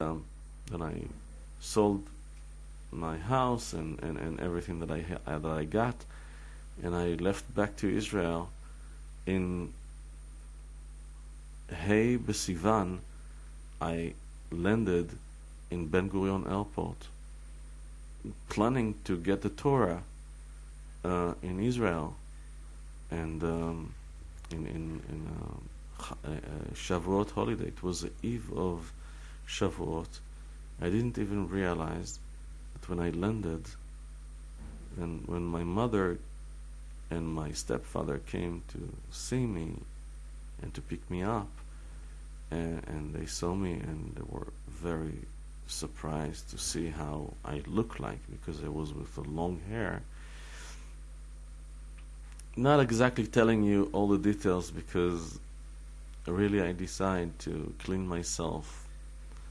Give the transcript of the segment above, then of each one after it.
um, then I sold my house and, and, and everything that I ha- that I got, and I left back to Israel in Hey Besivan. I landed in Ben Gurion Airport, planning to get the Torah uh, in Israel, and um, in in in uh, uh, Shavuot holiday. It was the eve of Shavuot. I didn't even realize that when I landed, and when my mother and my stepfather came to see me and to pick me up, and, and they saw me and they were very surprised to see how I look like because I was with the long hair. Not exactly telling you all the details because really I decide to clean myself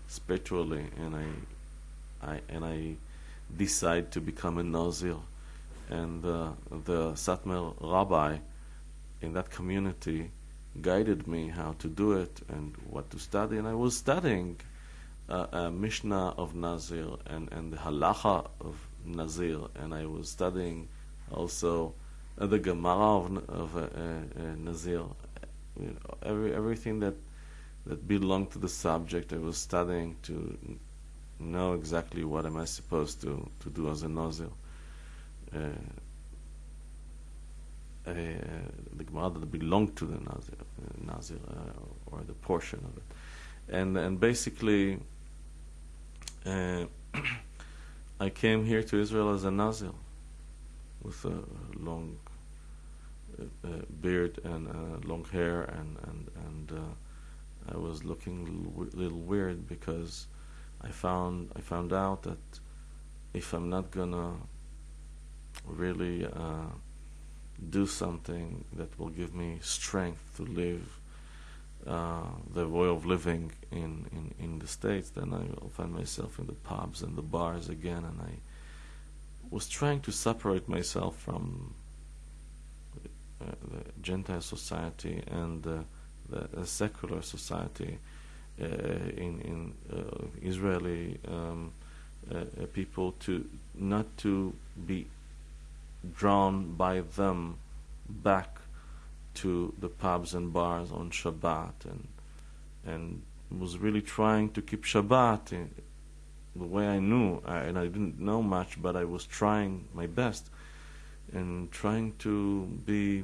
spiritually and I, I and I decide to become a Nazir and uh, the Satmar rabbi in that community guided me how to do it and what to study. And I was studying uh, a Mishnah of Nazir and, and the Halacha of Nazir and I was studying also uh, the Gemara of, of uh, uh, Nazir you know, every, everything that that belonged to the subject I was studying to know exactly what am I supposed to, to do as a Nazir. Uh, uh, the Gemara that belonged to the Nazir, uh, Nazir or the portion of it. And, and basically, I came here to Israel as a Nazir with a long uh, beard and uh, long hair and and and uh, I was looking a little, weird because I found I found out that if I'm not gonna really uh, do something that will give me strength to live uh, the way of living in, in, in the States, then I will find myself in the pubs and the bars again. And I was trying to separate myself from uh, the Gentile society and uh, the, secular society uh, in, in uh, Israeli um, uh, people to not to be drawn by them back to the pubs and bars on Shabbat and and was really trying to keep Shabbat in the way I knew and I didn't know much but I was trying my best and trying to be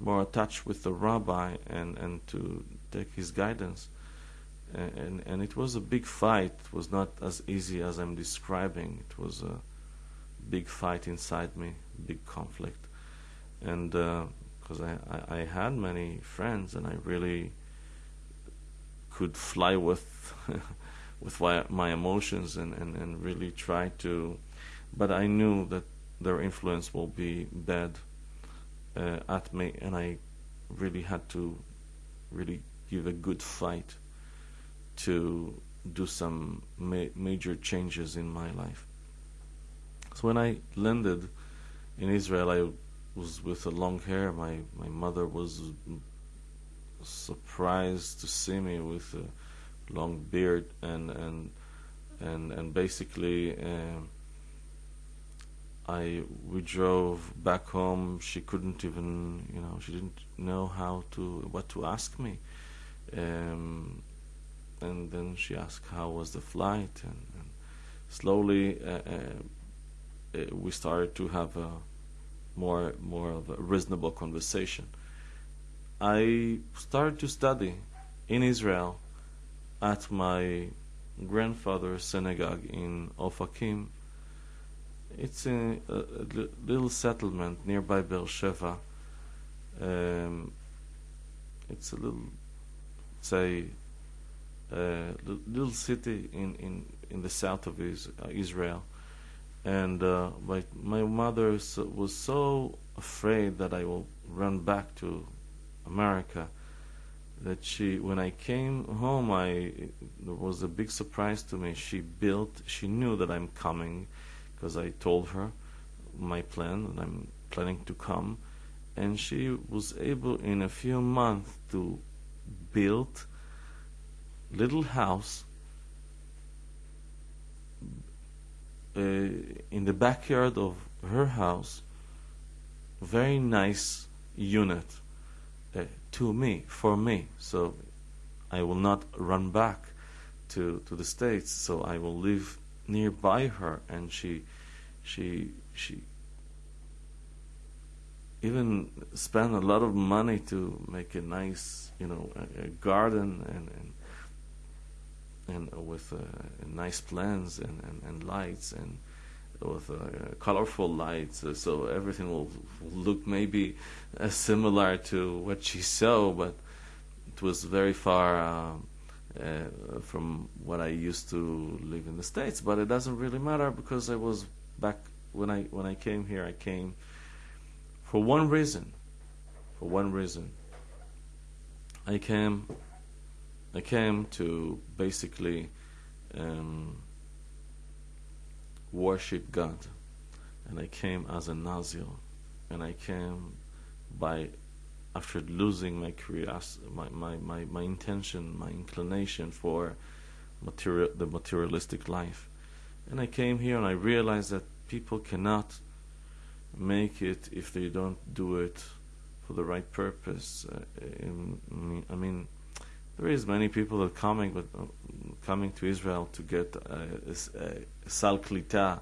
more attached with the rabbi and, and to take his guidance. And, and, it was a big fight. It was not as easy as I'm describing. It was a big fight inside me, big conflict. And because uh, I, I, I had many friends and I really could fly with with my emotions and, and, and really try to but I knew that their influence will be bad uh, at me, and I really had to really give a good fight to do some ma major changes in my life. So when I landed in Israel, I was with a long hair. My my mother was surprised to see me with a long beard and and and and basically. Um, I we drove back home. She couldn't even, you know, she didn't know how to what to ask me. Um, and then she asked how was the flight, and, and slowly uh, uh, we started to have a more more of a reasonable conversation. I started to study in Israel at my grandfather's synagogue in Ofakim it's a, a, little settlement nearby Beersheba. Um, it's a little, say, a little city in, in, in the south of uh, Israel. And uh, my, my mother was so afraid that I will run back to America that she, when I came home, I, it was a big surprise to me. She built, she knew that I'm coming because I told her my plan and I'm planning to come and she was able in a few months to build little house uh, in the backyard of her house, very nice unit uh, to me, for me. So I will not run back to, to the States, so I will live nearby her. And she, she, she even spent a lot of money to make a nice, you know, a, a garden and, and and with uh, nice plants and, and, and lights and with uh, colorful lights, uh, so everything will look maybe uh, similar to what she saw, but it was very far uh, uh, from what I used to live in the states. But it doesn't really matter because I was back when I when I came here. I came for one reason. For one reason. I came. I came to basically. Um, worship God. And I came as a Nazir. And I came by, after losing my curiosity, my, my, my, my intention, my inclination for material, the materialistic life. And I came here and I realized that people cannot make it if they don't do it for the right purpose. Uh, in, I mean, there is many people that coming, but uh, coming to Israel to get uh, a, sal klita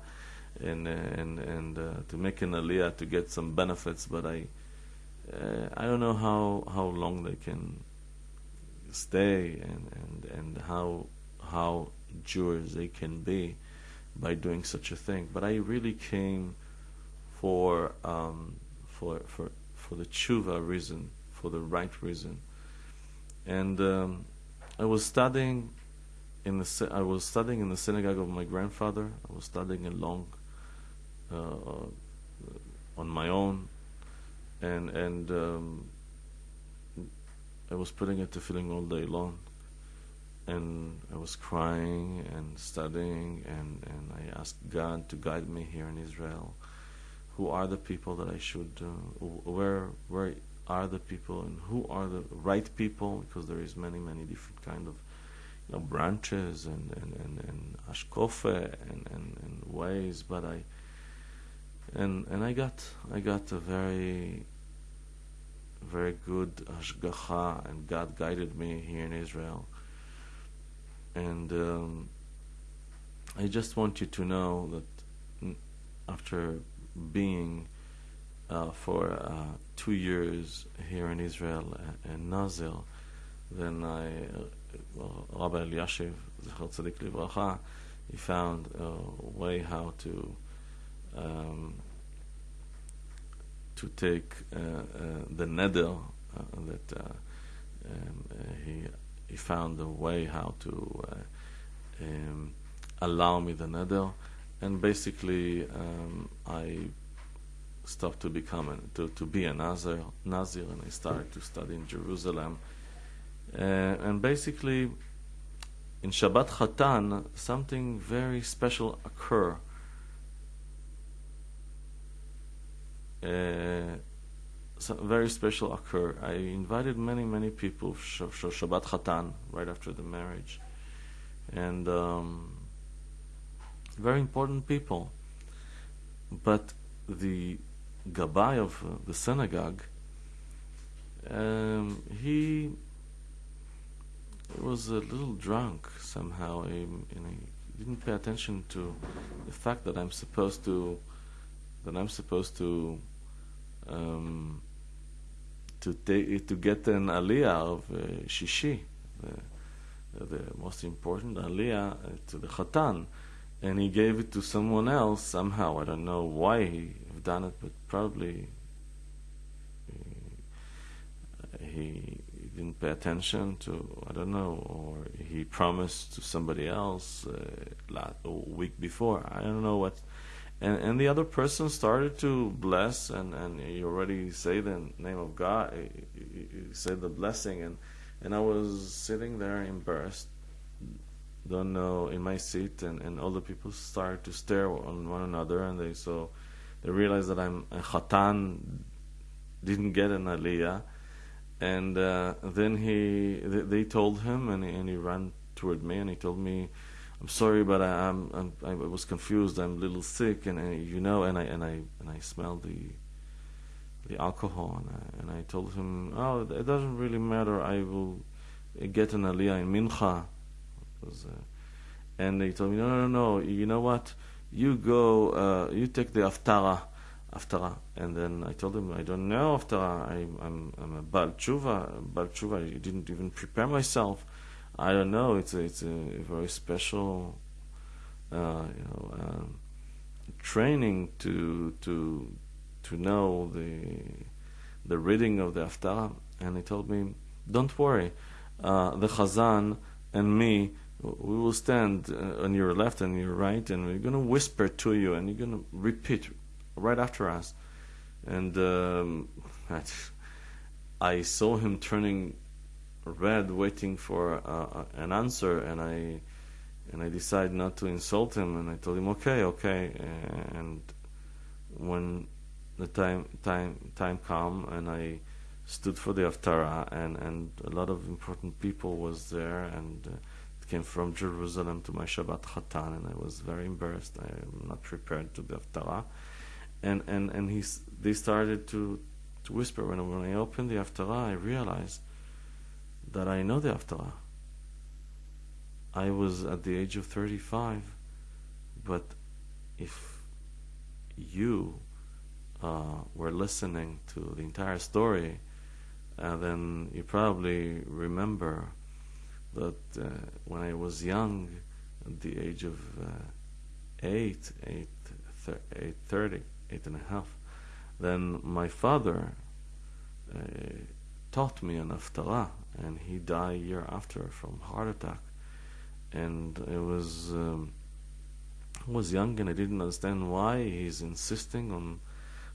and and and uh, to make an aliyah to get some benefits. But I uh, I don't know how how long they can stay and and and how how Jewish they can be by doing such a thing. But I really came for um, for for for the tshuva reason, for the right reason and um, I was studying in the I was studying in the synagogue of my grandfather. I was studying along uh, on my own, and and um, I was putting it to feeling all day long, and I was crying and studying, and and I asked God to guide me here in Israel. Who are the people that I should? Uh, where where are the people and who are the right people because there is many many different kind of you know branches and and and, and ashkofe and, and, and ways but I and and I got I got a very very good ashgacha and God guided me here in Israel and um, I just want you to know that after being uh, for uh, two years here in Israel in Nazir. Then I, well, Rabbi Eliashiv, Zechar Tzadik Livracha, he found a way how to um, to take uh, uh, the neder uh, that uh, um, he he found a way how to um, allow me the neder, and basically um, I stopped to become a, to, to be a Nazir, Nazir and I started to study in Jerusalem. Uh, and basically, in Shabbat Chatan, something very special occur. Uh, very special occur. I invited many, many people for Shabbat Chatan right after the marriage, and um, very important people. But the Gabbai of uh, the synagogue, um, he was a little drunk somehow. He, he didn't pay attention to the fact that I'm supposed to that I'm supposed to um, to take to get an aliyah of uh, shishi, the, the most important aliyah uh, to the chatan, and he gave it to someone else somehow. I don't know why he done it, but probably he, he didn't pay attention to, I don't know, or he promised to somebody else uh, a week before. I don't know what. And, and the other person started to bless, and, and he already say the name of God, said the blessing, and, and I was sitting there embarrassed, don't know, in my seat, and, and all the people started to stare on one another, and they saw they realized that I'm a chatan, didn't get an aliyah, and uh, then he they, they told him, and and he ran toward me, and he told me, I'm sorry, but I, I'm, I'm I was confused. I'm a little sick, and, and you know, and I and I and I smelled the the alcohol, and I, and I told him, oh, it doesn't really matter. I will get an aliyah in mincha. Was, uh, and they told me, no, no, no, you know what? You go, uh, you take the aftara, aftara. And then I told him, I don't know aftara. I, I'm, I'm a bal tshuva, bal tshuva. I didn't even prepare myself. I don't know. It's a, it's a very special, uh, you know, um, training to to to know the the reading of the Haftarah. And he told me, "Don't worry, uh, the Chazan and me, we will stand uh, on your left and your right, and we're going to whisper to you, and you're going to repeat right after us." And um, I saw him turning red, waiting for uh, an answer, and I and I decided not to insult him, and I told him, "Okay, okay." And when the time time time come, and I stood for the Haftarah, and and a lot of important people was there, and uh, it came from Jerusalem to my Shabbat Chatan, and I was very embarrassed. I am not prepared to the Haftarah, and and and he they started to to whisper when when I opened the Haftarah, I realized that I know the Haftarah. I was at the age of 35, but if you uh, were listening to the entire story, uh, then you probably remember that uh, when I was young, at the age of uh, eight, eight, thir- eight, thirty, eight and a half, then my father uh, taught me an haftarah, and he died a year after from heart attack. And it was um, I was young and I didn't understand why he's insisting on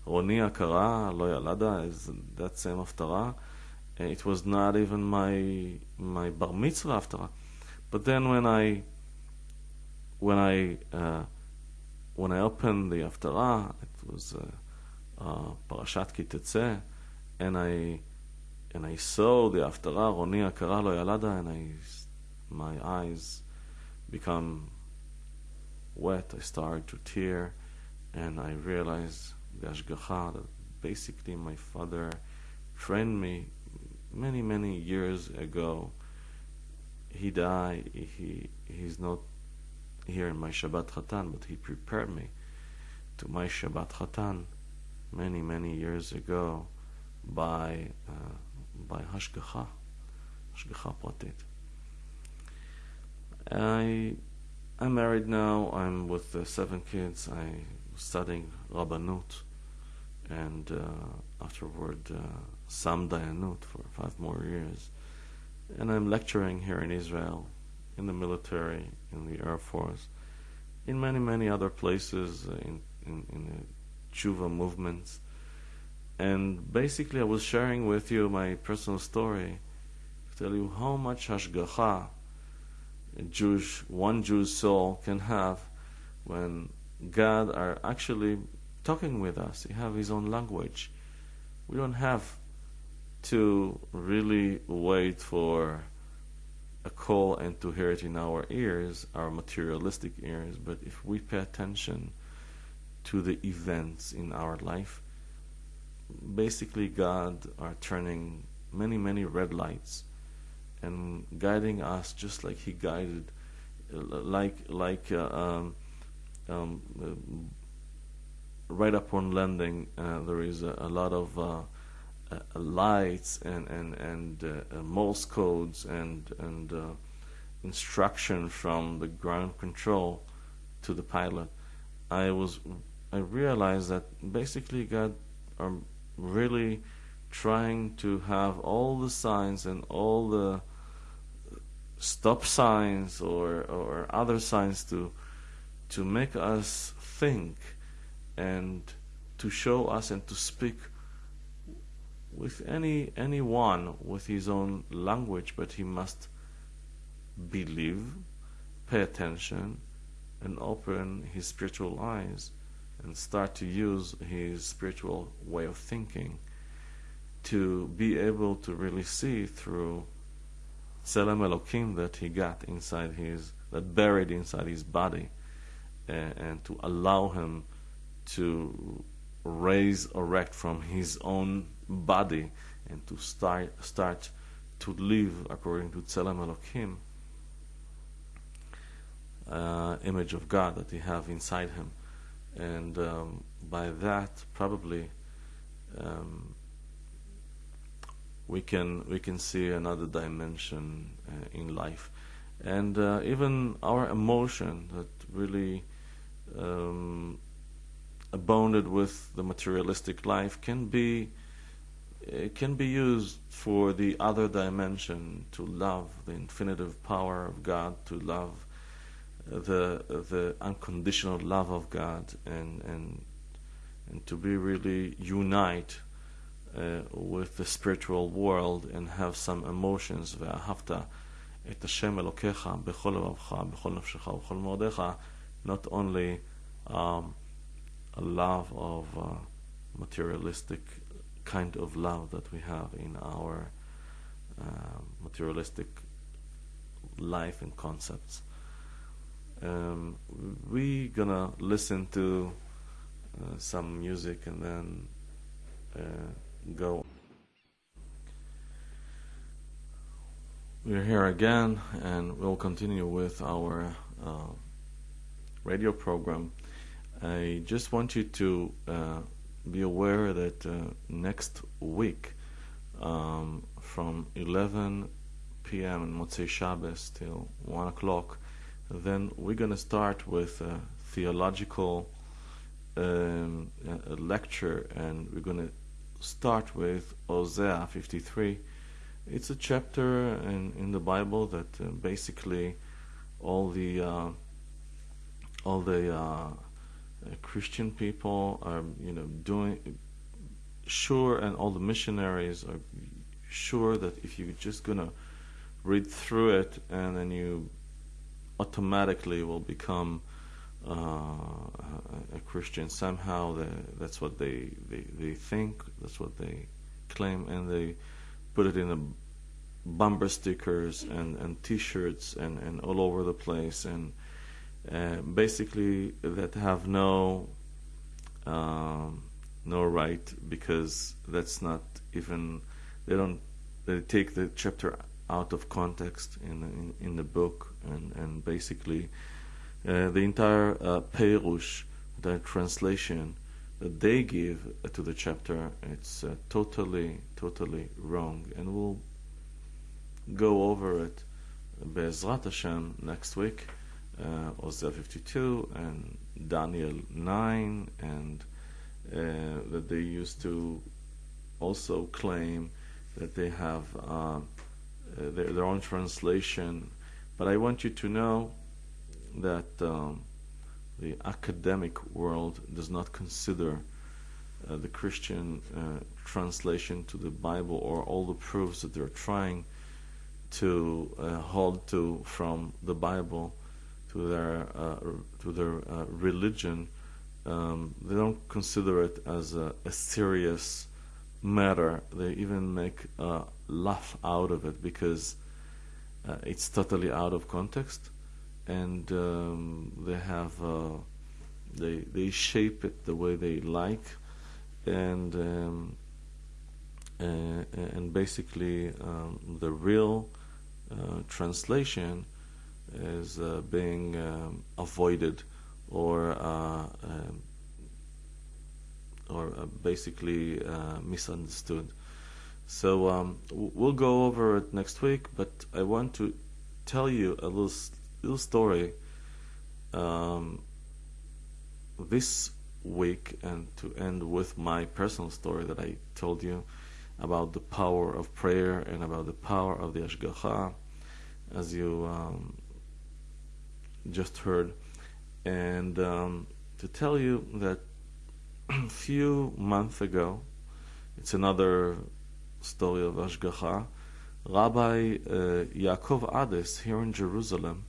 Roni Akara, Lo Yalada, is that same haftarah. It was not even my my bar mitzvah haftarah. But then when I when I uh, when I opened the haftarah, it was uh, uh, Parashat Kitetze, and I and I saw the Haftarah, Roni Akara Yalada, and I, my eyes become wet. I started to tear, and I realized the that basically my father trained me many, many years ago. He died, he, he's not here in my Shabbat Chatan, but he prepared me to my Shabbat Chatan many, many years ago by uh, by Hashgacha, Hashgacha Pratit. I, I'm married now. I'm with uh, seven kids. I'm studying Rabbanut, and uh, afterward uh, Sam Dayanut for five more years. And I'm lecturing here in Israel, in the military, in the Air Force, in many, many other places, uh, in, in, in the tshuva movements and basically, I was sharing with you my personal story to tell you how much hashgacha a Jewish, one Jew's soul can have when God are actually talking with us. He have His own language. We don't have to really wait for a call and to hear it in our ears, our materialistic ears, but if we pay attention to the events in our life, basically God are turning many, many red lights and guiding us just like He guided, like like uh, um, um, uh, right upon landing. Uh, there is a, a lot of uh, uh, lights and and and uh, Morse codes and and instruction from the ground control to the pilot. I was I realized that basically God are really trying to have all the signs and all the stop signs or or other signs to to make us think and to show us and to speak with any anyone with his own language but he must believe pay attention and open his spiritual eyes and start to use his spiritual way of thinking to be able to really see through Tselem Elokim that he got inside his that buried inside his body, and, and to allow him to raise erect from his own body and to start start to live according to Tzelem Elokim, uh, image of God that he have inside him, and um, by that probably um, we can we can see another dimension uh, in life, and uh, even our emotion that really um, abounded with the materialistic life can be can be used for the other dimension to love the infinitive power of God, to love the the unconditional love of God, and and and to be really unite uh, with the spiritual world and have some emotions. ואהבת את השם אלוקיך בכל לבבך, בכל נפשך ובכל מאודיך, not only um, a love of uh, materialistic kind of love that we have in our uh, materialistic life and concepts. Um, we gonna listen to uh, some music and then uh, go. We're here again, and we'll continue with our uh, radio program. I just want you to uh, be aware that uh, next week, um, from 11 p.m. in Motzei Shabbos till 1 o'clock, then we're going to start with a theological um, a lecture, and we're going to start with Isaiah 53. It's a chapter in, in the Bible that uh, basically all the uh, all the uh, Christian people are you know doing sure, and all the missionaries are sure that if you're just gonna read through it and then you automatically will become uh, a Christian somehow. They, that's what they, they, they think. That's what they claim, and they put it in the bumper stickers and, and T-shirts and, and all over the place, and uh, basically that have no um, no right because that's not even they don't they take the chapter out of context in in, in the book and and basically uh, the entire uh, Perush, the translation that they give to the chapter, it's uh, totally, totally wrong. And we'll go over it Be'ezrat Hashem next week, uh, Isaiah 52 and Daniel 9, and uh, that they used to also claim that they have uh, their, their own translation. But I want you to know that um, the academic world does not consider uh, the Christian uh, translation to the Bible or all the proofs that they're trying to uh, hold to from the Bible to their uh, to their uh, religion. Um, they don't consider it as a, a serious matter. They even make a laugh out of it because uh, it's totally out of context and um, they have uh, they they shape it the way they like, and um, uh, and basically um, the real uh, translation is uh, being um, avoided or um, or basically misunderstood. So um, we'll go over it next week, but I want to tell you a little little story um, this week and to end with my personal story that I told you about the power of prayer and about the power of the Ashgacha, as you um, just heard. And um, to tell you that a few months ago, it's another story of Ashgacha, Rabbi uh, Yaakov Ades here in Jerusalem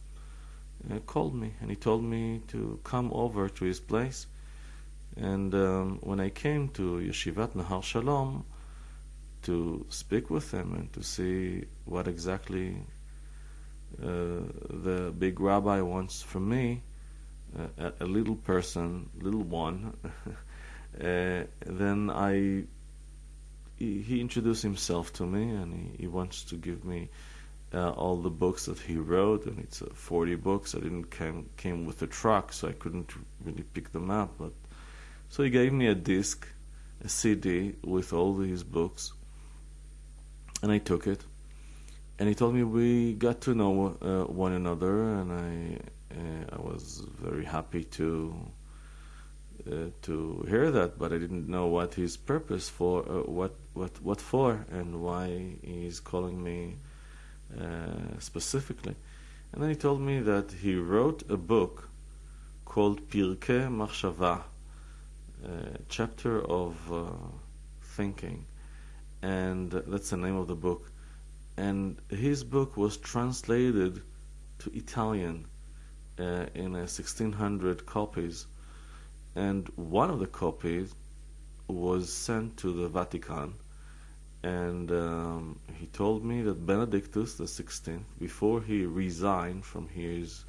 uh, called me and he told me to come over to his place. And um, when I came to Yeshivat Nahar Shalom to speak with him and to see what exactly uh, the big rabbi wants from me, uh, a, a, little person, little one, uh, then I he, introduced himself to me and he, he wants to give me uh, all the books that he wrote and it's uh, 40 books. I didn't came came with a truck so I couldn't really pick them up but so he gave me a disc a CD with all his books and I took it. And he told me we got to know uh, one another and I uh, I was very happy to uh, to hear that, but I didn't know what his purpose for, uh, what what what for, and why he's calling me uh, specifically. And then he told me that he wrote a book called Pirkei Machshava, chapter of uh, thinking, and that's the name of the book. And his book was translated to Italian uh, in 1600 copies and one of the copies was sent to the Vatican, and um, he told me that Benedictus the Sixteenth, before he resigned from his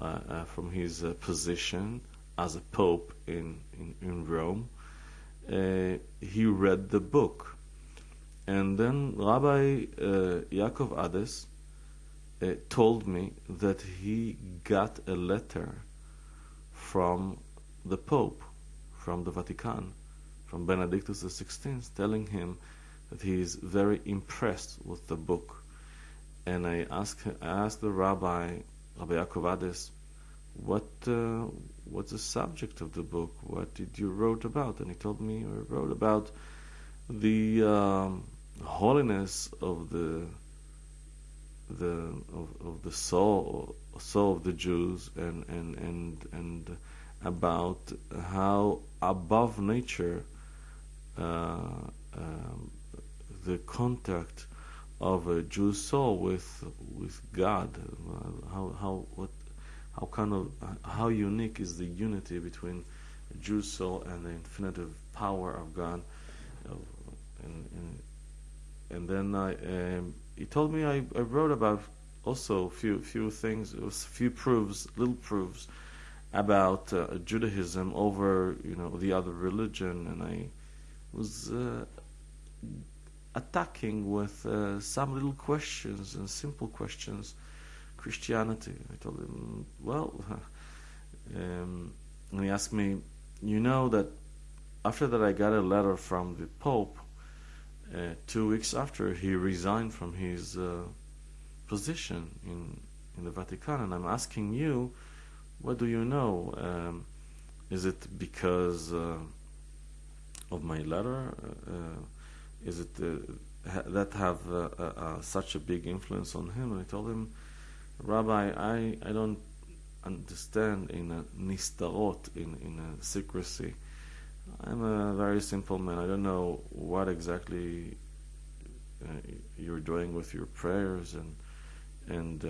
uh, uh, from his uh, position as a pope in in, in Rome, uh, he read the book, and then Rabbi uh, Yaakov Ades uh, told me that he got a letter from the Pope from the Vatican, from Benedictus XVI, telling him that he is very impressed with the book. And I asked, I asked the rabbi, Rabbi Yaakov Ades, what uh, what's the subject of the book? What did you wrote about? And he told me I wrote about the um, holiness of the the of, of the soul soul of the Jews and and and and about how above nature uh, um, the contact of a Jew's soul with with God, how how what how kind of how unique is the unity between a Jew's soul and the infinitive power of God, uh, and, and and then I um, he told me I, I wrote about also a few few things, a few proofs, little proofs about uh, Judaism over you know the other religion, and I was uh, attacking with uh, some little questions and simple questions Christianity. I told him, well, um, and he asked me, you know that after that I got a letter from the Pope. Uh, two weeks after he resigned from his uh, position in in the Vatican, and I'm asking you what do you know? Um, is it because uh, of my letter? Uh, is it uh, ha- that have uh, uh, such a big influence on him? And I told him, Rabbi, I, I don't understand in a nistarot, in, in a secrecy. I'm a very simple man. I don't know what exactly uh, you're doing with your prayers and and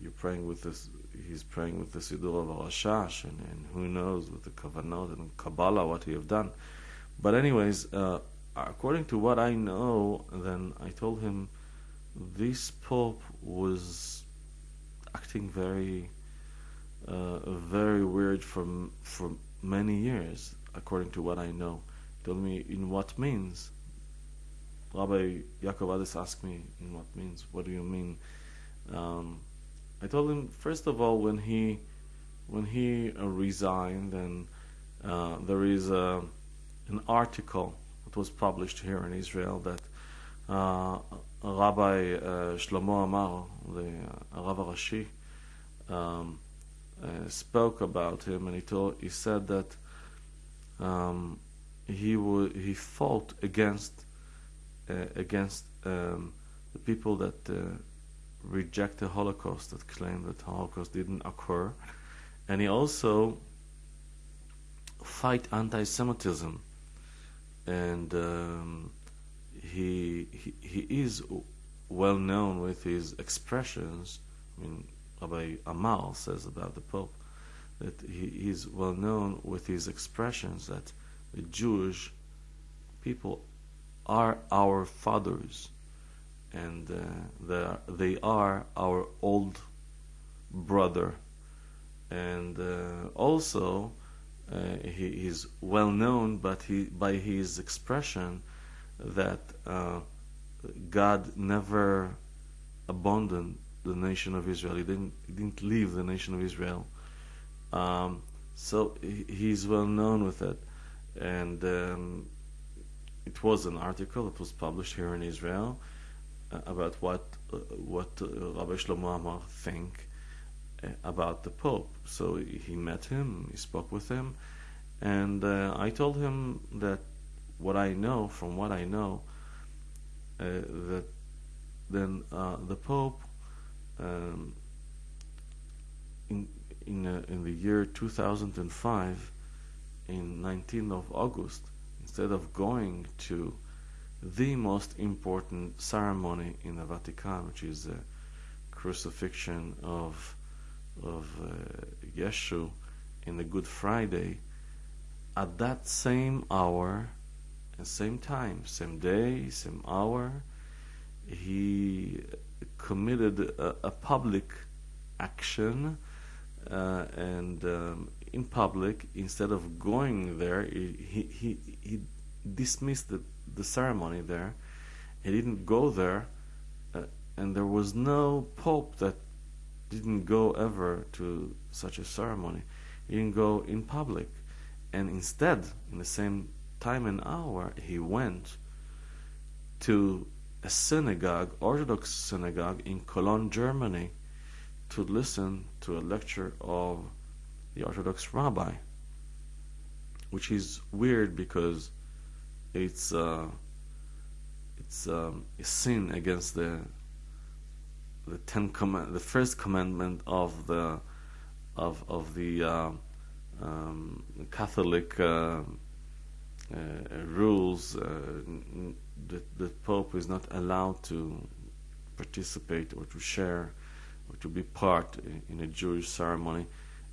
you're praying with this he's praying with the Siddur of Rashash, and, and who knows with the Kavanot and Kabbalah what he have done. But anyways, uh, according to what I know, then I told him this Pope was acting very, uh, very weird for for many years, according to what I know. He told me in what means. Rabbi Yaakov Ades asked me in what means. What do you mean? Um, I told him first of all when he when he uh, resigned, and uh, there is a, an article that was published here in Israel that uh, Rabbi uh, Shlomo Amar, the uh, Rav Rashi, um, uh, spoke about him, and he told he said that um, he would he fought against against um, the people that reject the Holocaust, that claim that the Holocaust didn't occur, and he also fight anti-Semitism, and um, he, he he is well known with his expressions. I mean, Rabbi Amar says about the Pope that he is well known with his expressions that the Jewish people are our fathers and uh, they are, our old brother, and uh, also he is well known, but he by his expression that uh, God never abandoned the nation of Israel. He didn't he didn't leave the nation of Israel. Um, so he, he's well known with it, and um, it was an article that was published here in Israel uh, about what uh, what uh, Rabbi Shlomo Amar think uh, about the Pope. So he met him, he spoke with him, and uh, I told him that what I know, from what I know, uh, that then the Pope um, in in uh, in the year 2005, in 19th of August, instead of going to the most important ceremony in the Vatican, which is the crucifixion of of uh, Yeshu in the Good Friday, at that same hour and same time, same day, same hour, he committed a, a public action uh, and um, in public instead of going there he, he, he dismissed the, the ceremony there. He didn't go there uh, and there was no pope that didn't go ever to such a ceremony. He didn't go in public. And instead in the same time and hour he went to a synagogue, Orthodox synagogue in Cologne, Germany, to listen to a lecture of the Orthodox rabbi, which is weird because it's uh, it's um, a sin against the the ten command, the first commandment of the of of the uh, um, Catholic. Uh, uh, rules uh, that the Pope is not allowed to participate or to share or to be part in a Jewish ceremony,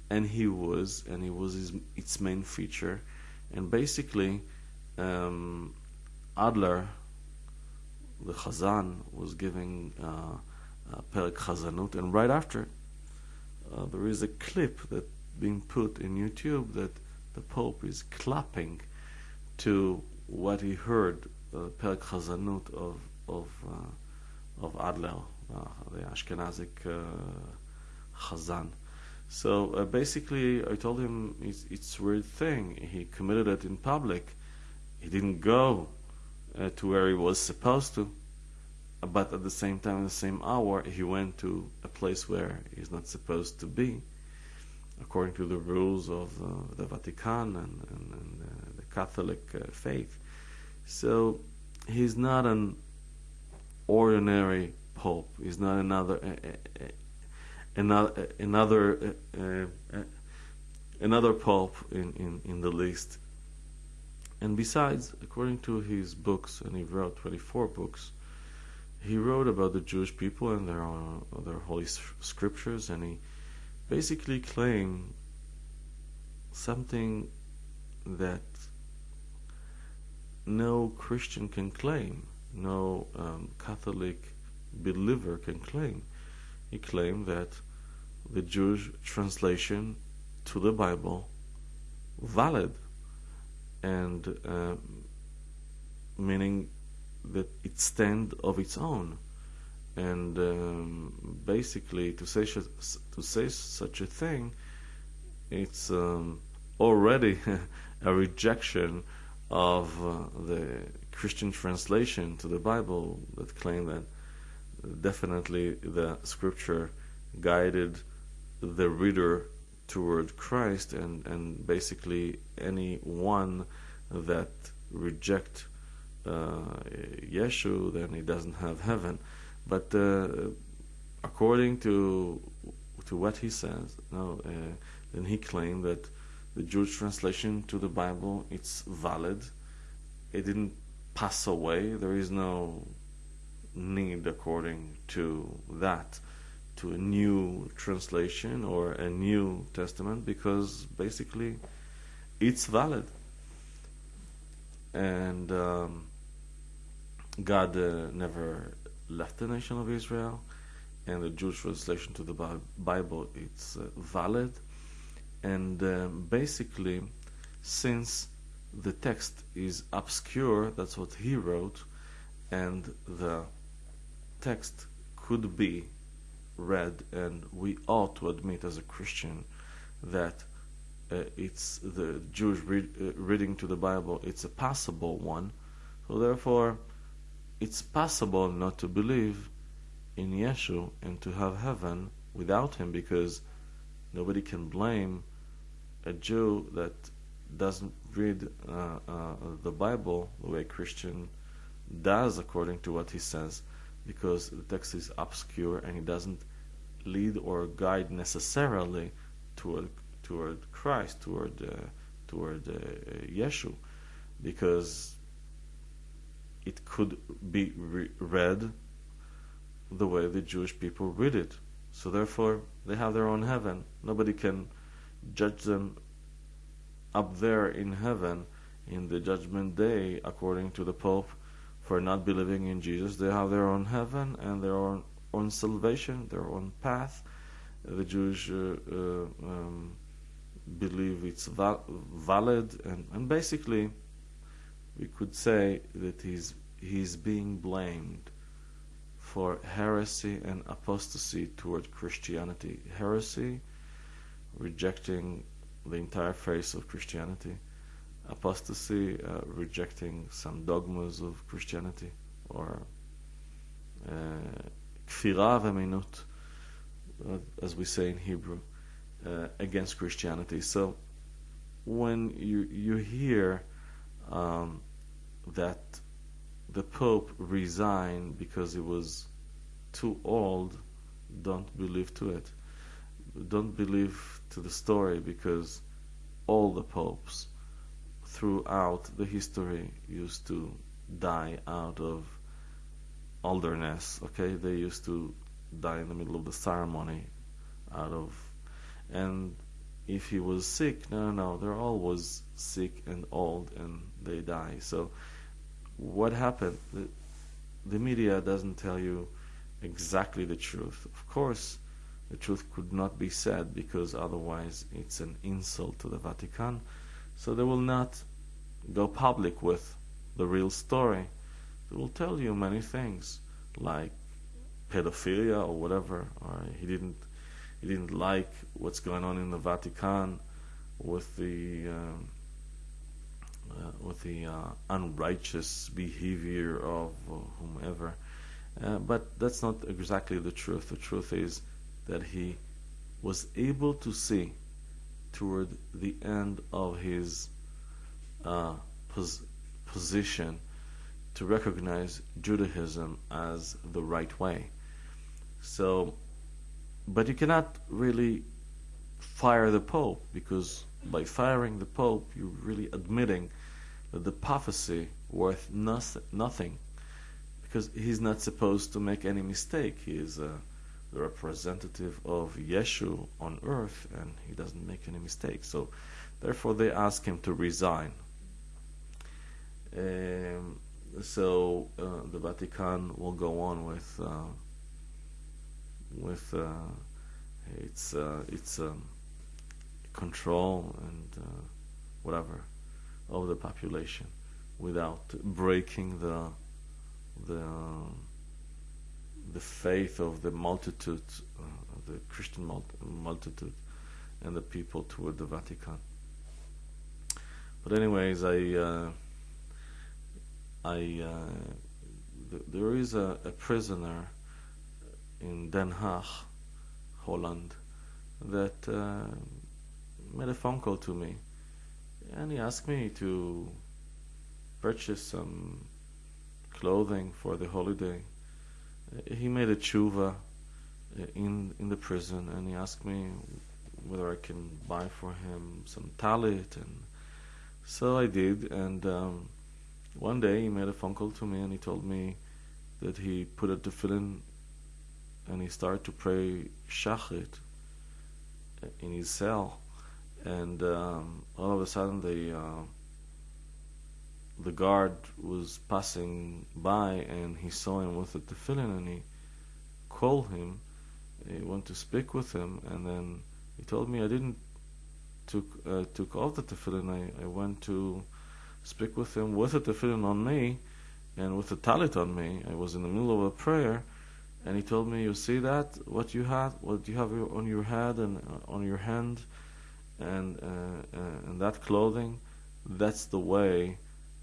and he was, and he was his, its main feature, and basically um, Adler, the Chazan, was giving uh, Perek Chazanut, and right after uh, there is a clip that being put in YouTube that the Pope is clapping to what he heard, uh, Chazanut of of uh, of Adler, uh, the Ashkenazic uh, Chazan. So uh, basically, I told him it's it's a weird thing. He committed it in public. He didn't go uh, to where he was supposed to, but at the same time, in the same hour, he went to a place where he's not supposed to be, according to the rules of uh, the Vatican and, and, and uh, the Catholic uh, faith. So he's not an ordinary pope. He's not another uh, uh, another another another pope in, in, in the list. And besides, according to his books, and he wrote 24 books, he wrote about the Jewish people and their their holy scriptures, and he basically claimed something that no Christian can claim, no um, Catholic believer can claim. He claimed that the Jewish translation to the Bible valid and uh, meaning that it stand of its own. And um, basically to say to say such a thing it's um, already a rejection of uh, the Christian translation to the Bible that claim that definitely the scripture guided the reader toward Christ and, and basically anyone that reject Yeshu then he doesn't have heaven but uh, according to to what he says no uh, then he claimed that the Jewish translation to the Bible it's valid. It didn't pass away. There is no need, according to that, to a new translation or a new testament because basically it's valid. And um, God uh, never left the nation of Israel, and the Jewish translation to the Bible it's uh, valid. And um, basically, since the text is obscure, that's what he wrote, and the text could be read, and we ought to admit as a Christian that uh, it's the Jewish read, uh, reading to the Bible, it's a possible one. So therefore, it's possible not to believe in Yeshua and to have heaven without him because nobody can blame a Jew that doesn't read uh, uh, the Bible the way a Christian does according to what he says because the text is obscure and it doesn't lead or guide necessarily toward toward Christ, toward uh, toward uh, Yeshua, because it could be re- read the way the Jewish people read it. So therefore, they have their own heaven. Nobody can judge them up there in heaven in the judgment day, according to the Pope, for not believing in Jesus. They have their own heaven and their own own salvation, their own path. The Jewish uh, uh, um, believe it's val- valid, and, and basically, we could say that he's he's being blamed for heresy and apostasy toward Christianity. Heresy, rejecting the entire face of Christianity. Apostasy, uh, rejecting some dogmas of Christianity, or uh, kfira uh, as we say in Hebrew, uh, against Christianity. So when you you hear um, that the Pope resigned because he was too old, don't believe to it. Don't believe to the story because all the popes throughout the history used to die out of olderness. Okay, they used to die in the middle of the ceremony, out of, and if he was sick, no, no, they're always sick and old, and they die. So, what happened? The, the media doesn't tell you exactly the truth. Of course, the truth could not be said because otherwise it's an insult to the Vatican. So they will not go public with the real story They will tell you many things, like pedophilia or whatever, or he didn't he didn't like what's going on in the Vatican with the um, uh, with the uh, unrighteous behavior of uh, whomever. Uh, but that's not exactly the truth. The truth is that he was able to see toward the end of his uh, pos- position to recognize Judaism as the right way. So, but you cannot really fire the Pope because by firing the Pope, you're really admitting that the prophecy worth nothing because he's not supposed to make any mistake. He is uh, the representative of Yeshua on earth and he doesn't make any mistakes. So, therefore, they ask him to resign. Um, so uh, the Vatican will go on with uh, with uh, its uh, its um, control and uh, whatever of the population without breaking the the the faith of the multitude, uh, the Christian multitude, and the people toward the Vatican. But anyways, I I uh, th- there is a, a, prisoner in Den Haag, Holland, that uh, made a phone call to me, and he asked me to purchase some clothing for the holiday. He made a tshuva in in the prison, and he asked me whether I can buy for him some talit, and so I did, and. Um, one day he made a phone call to me and he told me that he put a tefillin and he started to pray shachrit in his cell, and um, all of a sudden the uh, the guard was passing by and he saw him with the tefillin and he called him. He wanted to speak with him, and then he told me I didn't took uh, took off the tefillin. I, I went to speak with him with the tefillin on me and with the talit on me. I was in the middle of a prayer, and he told me, "You see that? What you had? What you have on your head and uh, on your hand, and uh, uh, and that clothing? That's the way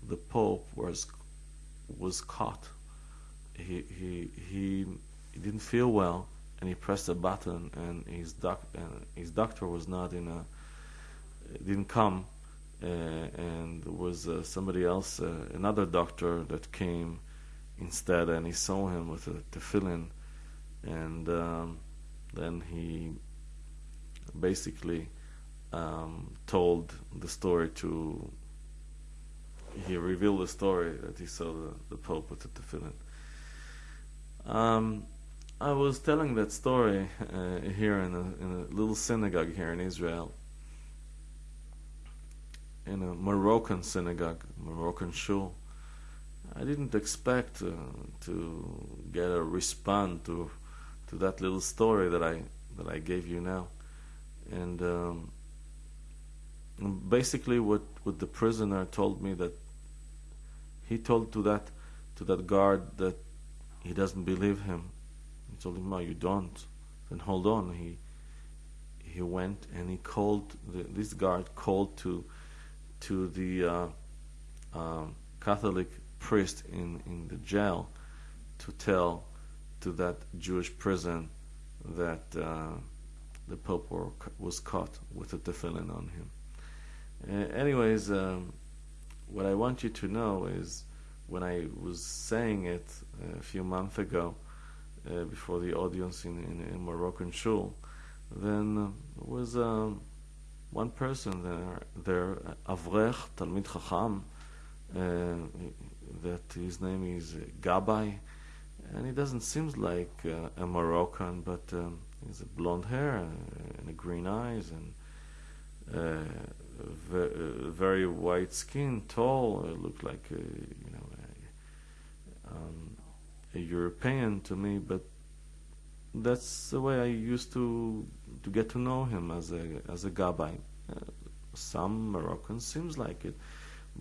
the Pope was was caught. He he he, didn't feel well, and he pressed a button, and his doc and his doctor was not in a didn't come." Uh, and there was uh, somebody else, uh, another doctor that came instead, and he saw him with a tefillin, and um, then he basically um, told the story to. He revealed the story that he saw the, the Pope with the tefillin. Um, I was telling that story uh, here in a, in a little synagogue here in Israel in a Moroccan synagogue, Moroccan shul. I didn't expect uh, to get a response to to that little story that I that I gave you now, and um, basically what what the prisoner told me that he told to that to that guard that he doesn't believe him. He told him, "No, you don't." Then hold on. He he went and he called the, this guard called to to the uh, um, Catholic priest in, in the jail to tell to that Jewish prison that uh, the Pope were, was caught with a tefillin on him. Uh, anyways, um, what I want you to know is when I was saying it a few months ago uh, before the audience in, in, in Moroccan shul, then uh, was um, one person there, there Avrech, Talmid Chacham, uh, that his name is Gabay, and he doesn't seem like uh, a Moroccan, but um, he's a blonde hair and, and green eyes and uh, very white skin, tall, uh, looked like a, you know a, um, a European to me, but that's the way I used to to get to know him as a as a gabbai. Uh, some Moroccan seems like it,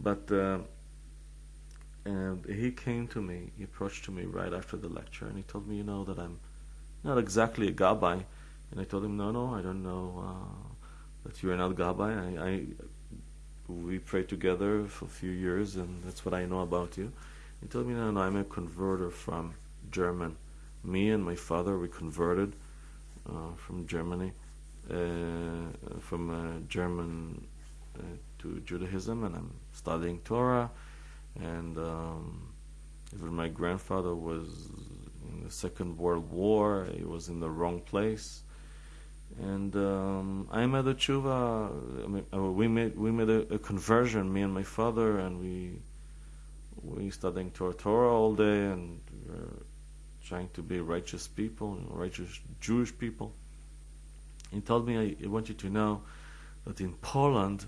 but uh, and he came to me. He approached to me right after the lecture, and he told me, you know, that I'm not exactly a gabbai. And I told him, no, no, I don't know uh, that you're not gabbai. I, I we prayed together for a few years, and that's what I know about you. He told me, no, no, I'm a converter from German me and my father we converted uh, from Germany, uh, from uh, German uh, to Judaism, and I'm studying Torah. And um, even my grandfather was in the Second World War. He was in the wrong place. And um, I made a tshuva. I mean, uh, we made we made a, a, conversion. Me and my father, and we we studying Torah, Torah all day, and trying to be righteous people, you know, righteous Jewish people. He told me, I want you to know that in Poland,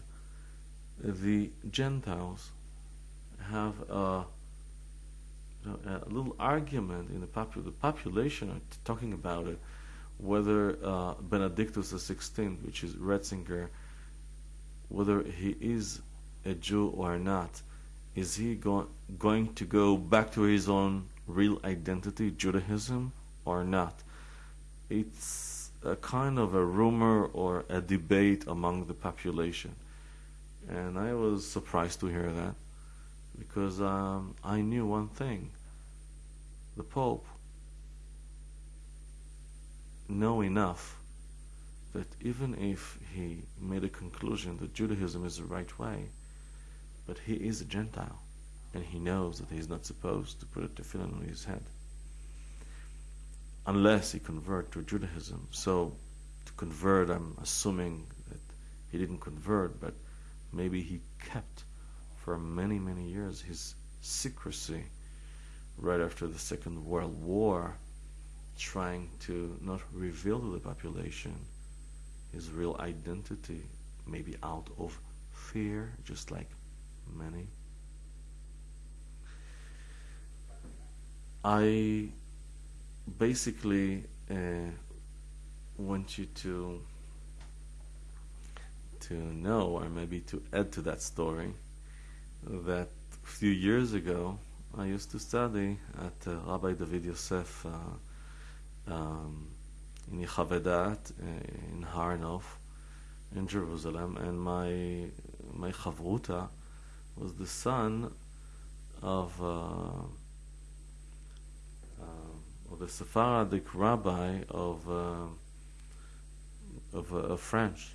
the Gentiles have a, a little argument in the, popu- the population are talking about it, whether uh, Benedictus XVI, which is Ratzinger, whether he is a Jew or not, is he go- going to go back to his own real identity, Judaism, or not. It's a kind of a rumor or a debate among the population. And I was surprised to hear that because um, I knew one thing the Pope know enough that even if he made a conclusion that Judaism is the right way, but he is a Gentile and he knows that he's not supposed to put a tefillin on his head unless he convert to Judaism. So to convert, I'm assuming that he didn't convert, but maybe he kept for many, many years, his secrecy right after the Second World War, trying to not reveal to the population his real identity, maybe out of fear, just like many. I basically uh, want you to to know, or maybe to add to that story, that a few years ago I used to study at uh, Rabbi David Yosef uh, um, in Yechavedat uh, in Har Nof in Jerusalem, and my my chavruta was the son of uh, uh, of the Sephardic rabbi of uh, of, of French,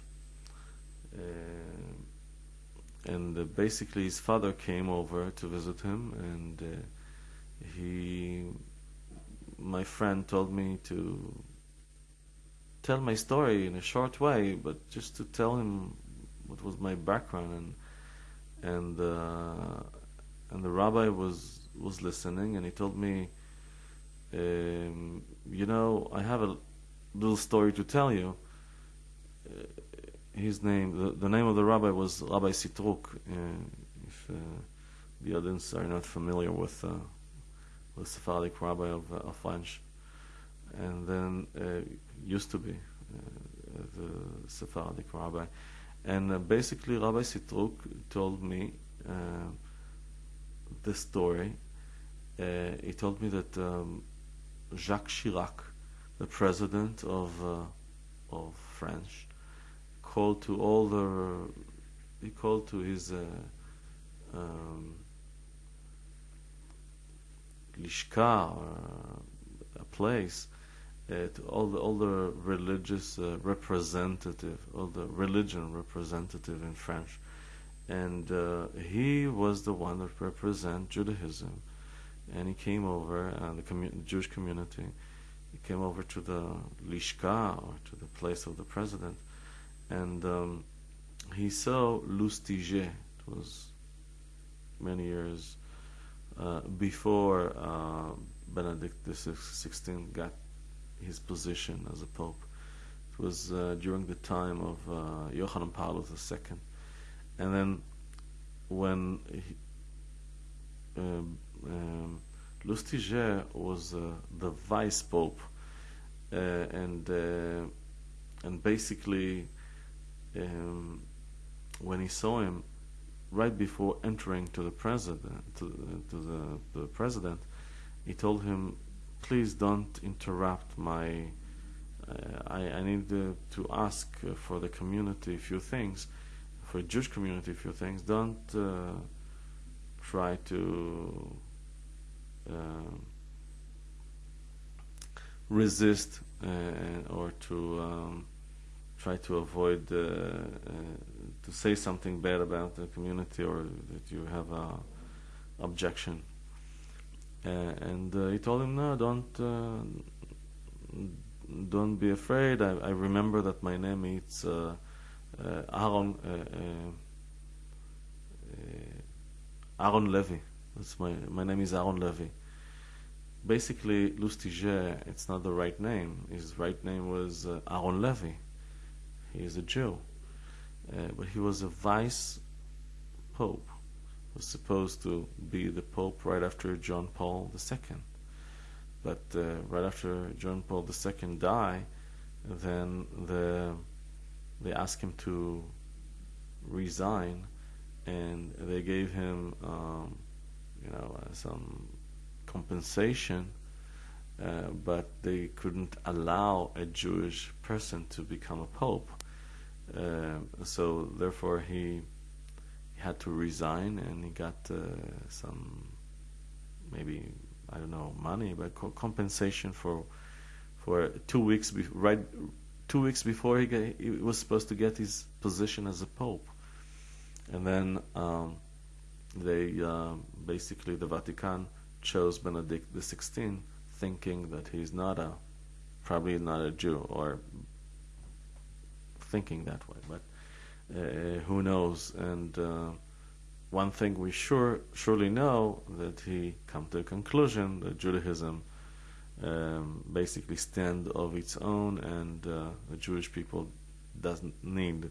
and basically his father came over to visit him, and he my friend told me to tell my story in a short way, but just to tell him what was my background and and uh, and the rabbi was was listening and he told me um, you know I have a little story to tell you. Uh, his name the, the name of the rabbi was Rabbi Sitruk uh, if uh, the audience are not familiar with uh, with Sephardic rabbi of, uh, of and then uh, used to be uh, the Sephardic rabbi and uh, basically, Rabbi Sitruk told me the story. He told me that um, Jacques Chirac, the president of of France, called to all the he called to his uh, um, lishka or a place uh, to all the all the religious uh, representative, all the religion representative in French, and uh, he was the one that represent Judaism, and he came over and the commu- Jewish community. He came over to the lishka or to the place of the president, and um, he saw Lustiger. It was many years uh, before uh, Benedict XVI got his position as a pope. It was uh, during the time of uh, Yohanan Paulus II, and then when he, um, um, Lustiger was uh, the vice pope, uh, and uh, and basically um, when he saw him right before entering to the president to, to the, the president, he told him please don't interrupt my. Uh, I, I need to, to ask uh, for the community a few things, for Jewish community a few things. Don't uh, try to um, resist uh, or to um, try to avoid uh, uh, to say something bad about the community or that you have a objection uh, and uh, he told him, "No, don't uh, don't be afraid. I, I remember that my name is Aaron Aaron Levy. That's my my name is Aaron Levy." basically Lustiger, it's not the right name. His right name was uh, Aaron Levy. He is a Jew, uh, but he was a vice pope was supposed to be the Pope right after John Paul II. But uh, right after John Paul II died, then the, they asked him to resign, and they gave him, um, you know, uh, some compensation, uh, but they couldn't allow a Jewish person to become a pope. Uh, so therefore, he had to resign, and he got uh, some maybe I don't know money, but co- compensation for for two weeks right two weeks before he, get, he was supposed to get his position as a pope, and then um, they uh, basically the Vatican chose Benedict the Sixteenth, thinking that he's not a probably not a Jew or thinking that way, but uh, who knows? And uh, one thing we sure surely know that he come to a conclusion that Judaism um, basically stand of its own, and uh, the Jewish people doesn't need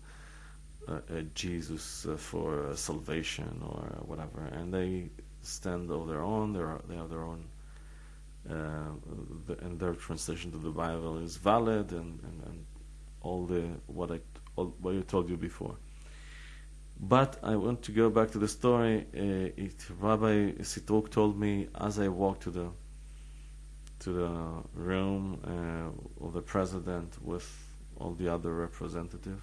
a Jesus uh, for salvation or whatever, and they stand of their own. They are, they have their own the, and their translation to the Bible is valid, and, and, and all the what I all, what I told you before. But I want to go back to the story. Uh, it, Rabbi Sitruk told me as I walked to the to the room uh, of the president with all the other representatives.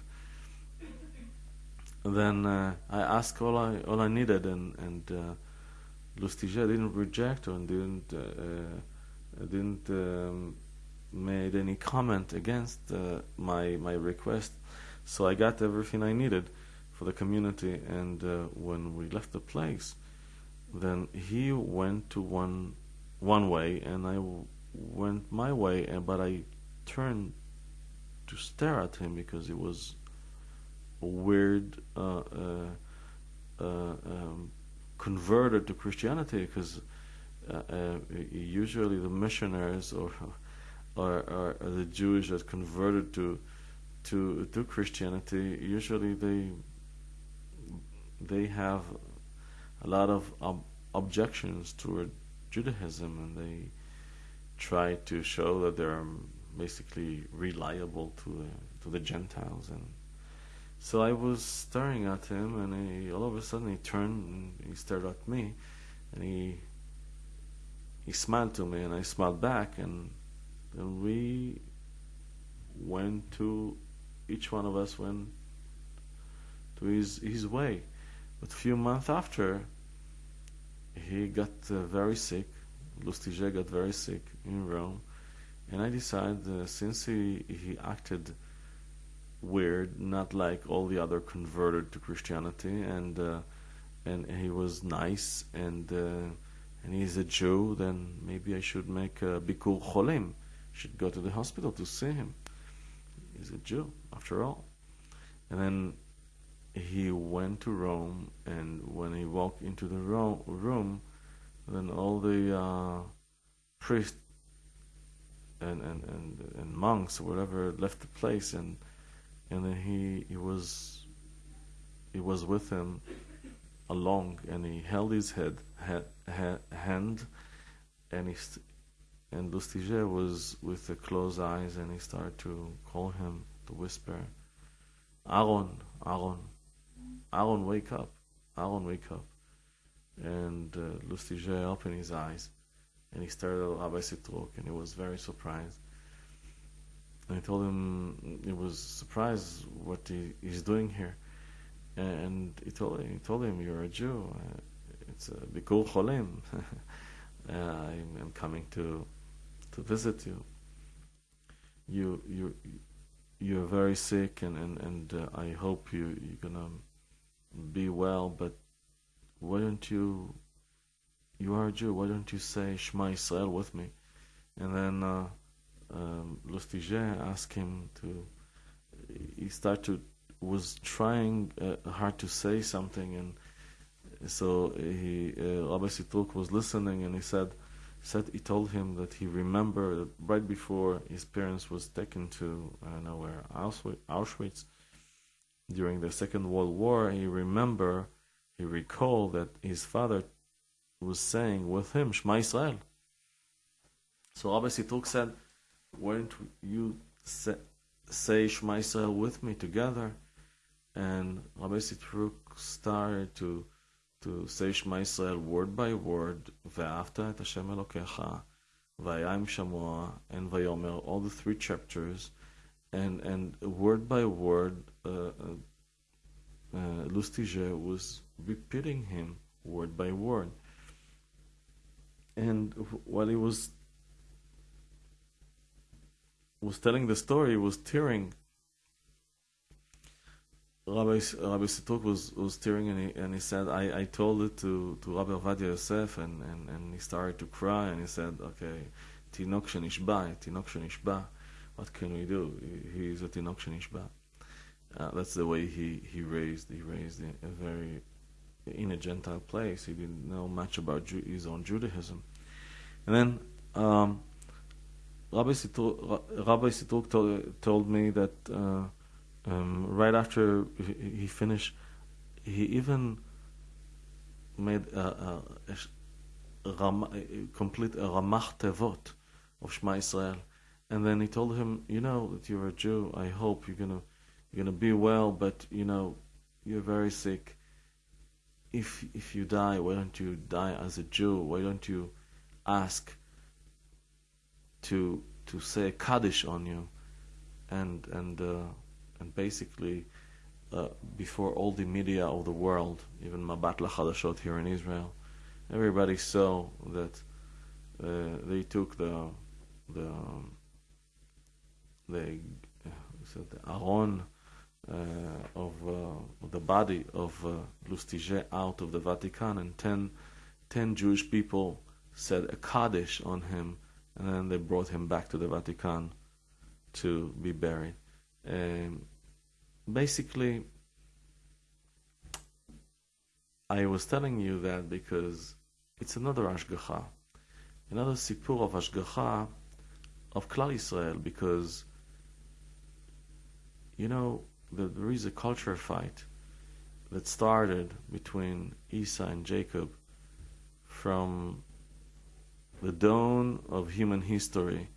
Then uh, I asked all I all I needed, and and uh, Lustiger didn't reject or didn't uh, uh, didn't um, made any comment against uh, my my request. So I got everything I needed for the community. And uh, when we left the place, then he went to one one way, and I went my way. And but I turned to stare at him because it was a weird uh, uh, uh um, converted to Christianity because usually the missionaries or, or, or the Jews that converted to to to Christianity usually they they have a lot of ob- objections toward Judaism and they try to show that they're basically reliable to uh, to the Gentiles. And so I was staring at him, and he, all of a sudden he turned and he stared at me, and he he smiled to me, and I smiled back, and then we went to each one of us went to his his way. But a few months after, he got uh, very sick. Lustiger got very sick in Rome, and I decided uh, since he he acted weird, not like all the other converted to Christianity, and uh, and he was nice, and uh, and he's a Jew. Then maybe I should make a bikur cholim. Should go to the hospital to see him. He's a Jew, after all. And then he went to Rome, and when he walked into the ro- room, then all the uh, priests and, and, and, and monks or whatever left the place and and then he he was he was with him along, and he held his head, head, head hand, and he and Lustiger was with the closed eyes, and he started to call him to whisper, Aaron, Aaron, Aaron, wake up, Aaron, wake up. And uh, Lustiger opened his eyes, and he stared at Rabbi Sitruk, and he was very surprised. And I told him he was surprised what he, he's doing here, and he told he told him you're a Jew. Uh, it's a bikur cholim. uh, I'm, I'm coming to to visit you. You you you're very sick, and and and uh, I hope you you're gonna be well. But why don't you? You are a Jew. Why don't you say Shema Israel with me? And then uh, um, Lustiger asked him to. He started was trying uh, hard to say something, and so he uh, Rabbi Sitruk was listening, and he said, said he told him that he remembered right before his parents was taken to I don't know where Auschwitz during the Second World War. He remember, he recalled that his father was saying with him Shema Israel. So Rabbi Sitruk said why don't you say, say Shema Israel with me together? and Rabbi Sitruk started to to say Shema Israel word by word, Ve'afta et Hashem Elokecha, Vayim Shamoa, and Ve'yomer all the three chapters, and and word by word, uh, uh, uh was repeating him word by word, and while he was was telling the story, he was tearing Rabbi, Rabbi Sitruk was, was tearing and he, and he said, I, I told it to, to Rabbi Ovadia Yosef and, and, and he started to cry and he said, okay, Tinok shanishba Tinok shanishba what can we do? He, is a Tinok shanishba Uh, that's the way he, he raised, he raised in a very, in a Gentile place. He didn't know much about Ju his own Judaism. And then um, Rabbi, Sitruk, Rabbi Sitruk told, told me that uh, um, right after he finished, he even made a, a, ram, complete Ramach Tevot of Shema Israel. And then he told him, you know that you're a Jew. I hope you're gonna you're gonna be well, but you know you're very sick. If if you die, why don't you die as a Jew? Why don't you ask to to say a kaddish on you, and and uh, and basically uh, before all the media of the world, even Mabat LaChadashot here in Israel, everybody saw that uh, they took the the the the Aron uh, of uh, the body of uh, Lustiger out of the Vatican, and ten, ten Jewish people said a Kaddish on him, and then they brought him back to the Vatican to be buried. Um, basically, I was telling you that because it's another Ashgacha, another Sipur of Ashgacha of Klal Israel, because you know, there is a culture fight that started between Esau and Jacob from the dawn of human history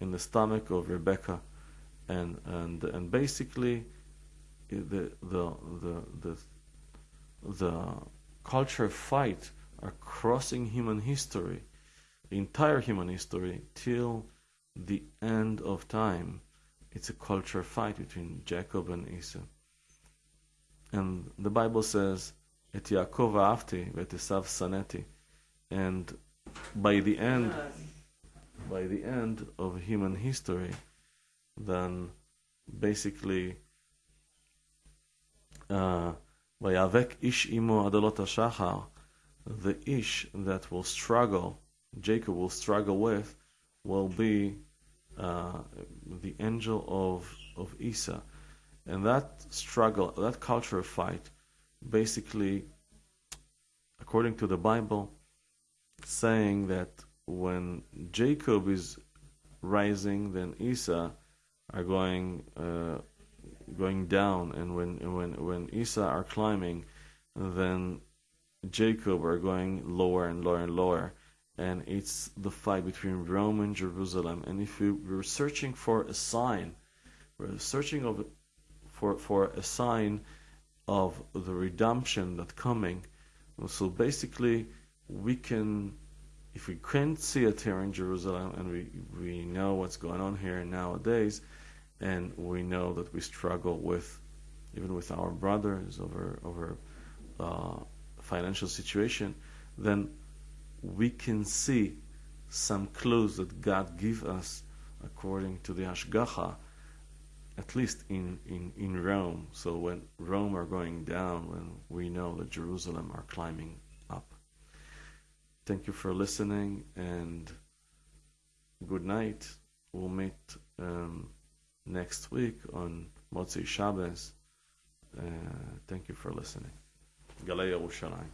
in the stomach of Rebecca, and and and basically the the the the, the culture fight are crossing human history, the entire human history till the end of time it's a culture fight between Jacob and Esau. And the Bible says, Et Yaakov afti, et Esav saneti. And by the end, by the end of human history, then basically, uh, Vayavek ish imo adolot shachar, the ish that will struggle, Jacob will struggle with, will be uh, the angel of of Esau, and that struggle, that culture fight, basically, according to the Bible, saying that when Jacob is rising, then Esau are going uh, going down, and when when when Esau are climbing, then Jacob are going lower and lower and lower and it's the fight between Rome and Jerusalem. And if we were searching for a sign, we're searching of, for for a sign of the redemption that's coming. So basically, we can, if we can't see it here in Jerusalem, and we we know what's going on here nowadays, and we know that we struggle with, even with our brothers over over uh, financial situation, then we can see some clues that God give us according to the Ashgacha, at least in, in, in Rome. So when Rome are going down, when we know that Jerusalem are climbing up. Thank you for listening and good night. We'll meet um, next week on Motzi Shabbos. Uh, thank you for listening. Galei Yerushalayim.